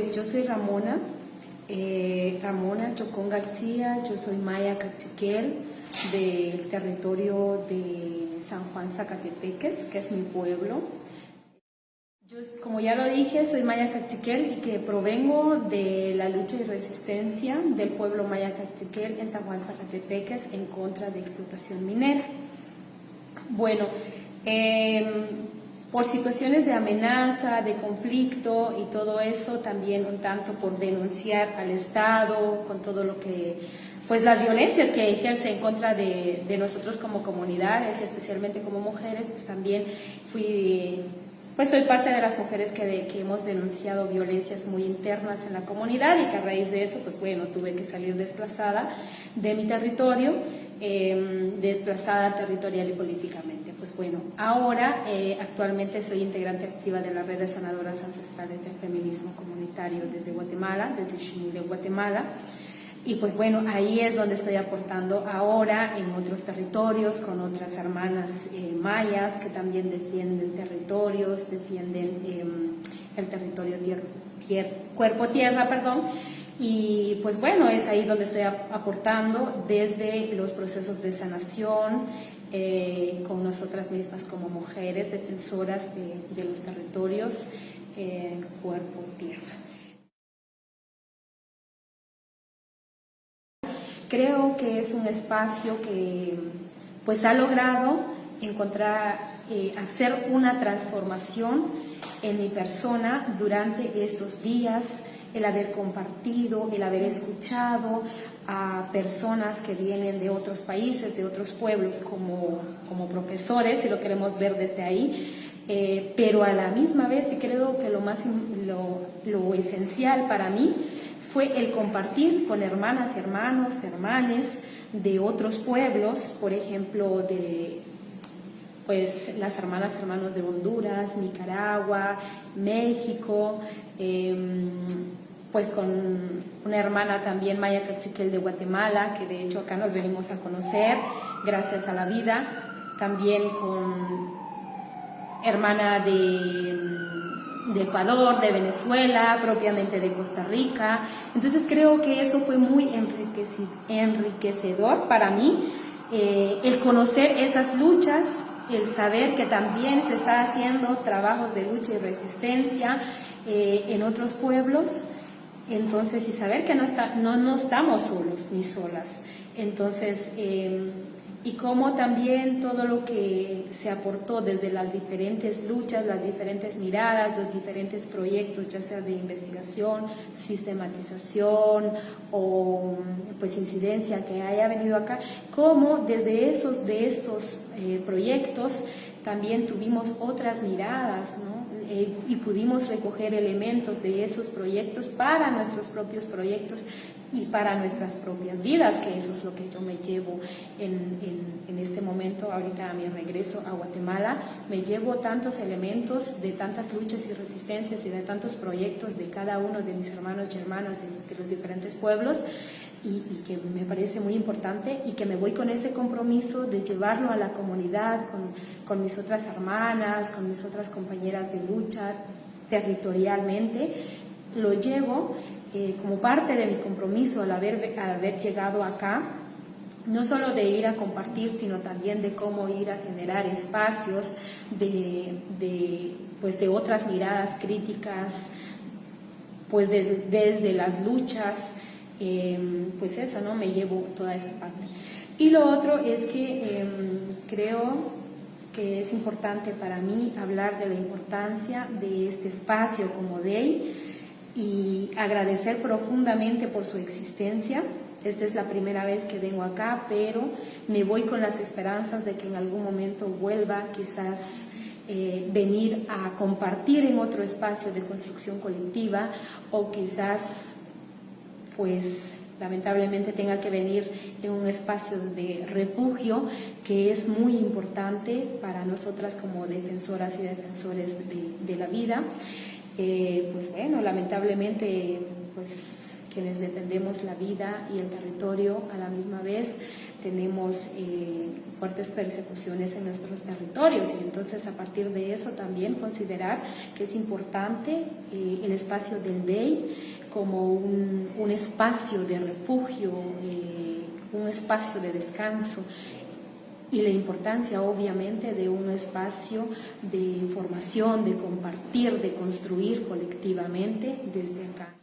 Pues yo soy Ramona, eh, Ramona Chocón García, yo soy Maya Cachiquel del territorio de San Juan Zacatepeques, que es mi pueblo. Yo, como ya lo dije, soy Maya Cachiquel y que provengo de la lucha y resistencia del pueblo Maya Cachiquel en San Juan Zacatepeques en contra de explotación minera. Bueno, eh, por situaciones de amenaza, de conflicto y todo eso, también un tanto por denunciar al Estado con todo lo que, pues las violencias que ejerce en contra de, nosotros como comunidades especialmente como mujeres, pues también fui, pues soy parte de las mujeres que, que hemos denunciado violencias muy internas en la comunidad y que a raíz de eso, pues bueno, tuve que salir desplazada de mi territorio, eh, desplazada territorial y políticamente pues bueno, ahora eh, actualmente soy integrante activa de la red de sanadoras ancestrales del feminismo comunitario desde Guatemala, desde Ximule, Guatemala. Y pues bueno, ahí es donde estoy aportando ahora en otros territorios con otras hermanas eh, mayas que también defienden territorios, defienden em, el territorio cuerpo-tierra, perdón. Y pues bueno, es ahí donde estoy aportando desde los procesos de sanación, eh, con nosotras mismas como mujeres defensoras de, los territorios eh, cuerpo-tierra. Creo que es un espacio que pues ha logrado encontrar, eh, hacer una transformación en mi persona durante estos días, el haber compartido, el haber escuchado a personas que vienen de otros países, de otros pueblos como, como profesores, si lo queremos ver desde ahí, eh, pero a la misma vez creo que lo más lo, lo, esencial para mí fue el compartir con hermanas, hermanos, hermanes de otros pueblos, por ejemplo, de pues las hermanas, hermanos de Honduras, Nicaragua, México, eh, pues con una hermana también, Maya Cachiquel de Guatemala, que de hecho acá nos venimos a conocer, gracias a la vida, también con hermana de, de Ecuador, de Venezuela, propiamente de Costa Rica. Entonces creo que eso fue muy enriquecedor para mí, eh, el conocer esas luchas, el saber que también se está haciendo trabajos de lucha y resistencia eh, en otros pueblos entonces, y saber que no, está, no, no estamos solos ni solas. Entonces, em, y cómo también todo lo que se aportó desde las diferentes luchas, las diferentes miradas, los diferentes proyectos, ya sea de investigación, sistematización o pues incidencia que haya venido acá, cómo desde esos de estos eh, proyectos también tuvimos otras miradas, ¿no? Eh, y pudimos recoger elementos de esos proyectos para nuestros propios proyectos y para nuestras propias vidas, que eso es lo que yo me llevo en, en, este momento, ahorita a mi regreso a Guatemala, me llevo tantos elementos de tantas luchas y resistencias y de tantos proyectos de cada uno de mis hermanos y hermanas de, de los diferentes pueblos y, que me parece muy importante y que me voy con ese compromiso de llevarlo a la comunidad, con, con mis otras hermanas, con mis otras compañeras de lucha territorialmente, lo llevo eh, como parte de mi compromiso al haber, haber llegado acá, no solo de ir a compartir, sino también de cómo ir a generar espacios de, de, pues de otras miradas críticas, pues desde, desde las luchas, Em, pues eso, ¿no? Me llevo toda esa parte. Y lo otro es que em, creo que es importante para mí hablar de la importancia de este espacio como DEI y agradecer profundamente por su existencia. Esta es la primera vez que vengo acá, pero me voy con las esperanzas de que en algún momento vuelva quizás eh, venir a compartir en otro espacio de construcción colectiva o quizás pues lamentablemente tenga que venir en un espacio de refugio que es muy importante para nosotras como defensoras y defensores de, la vida. Eh, pues bueno, lamentablemente pues quienes defendemos la vida y el territorio a la misma vez, tenemos eh, fuertes persecuciones en nuestros territorios. Y entonces a partir de eso también considerar que es importante eh, el espacio del BEI como un, un espacio de refugio, eh, un espacio de descanso y la importancia obviamente de un espacio de información, de compartir, de construir colectivamente desde acá.